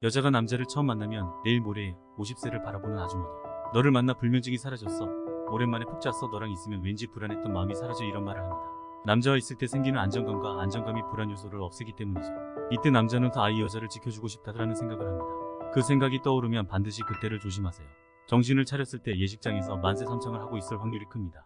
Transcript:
여자가 남자를 처음 만나면 내일 모레 50세를 바라보는 아주머니. 너를 만나 불면증이 사라졌어. 오랜만에 푹 잤어. 너랑 있으면 왠지 불안했던 마음이 사라져 이런 말을 합니다. 남자와 있을 때 생기는 안정감과 안정감이 불안 요소를 없애기 때문이죠. 이때 남자는 그 아이 여자를 지켜주고 싶다라는 생각을 합니다. 그 생각이 떠오르면 반드시 그때를 조심하세요. 정신을 차렸을 때 예식장에서 만세 삼창을 하고 있을 확률이 큽니다.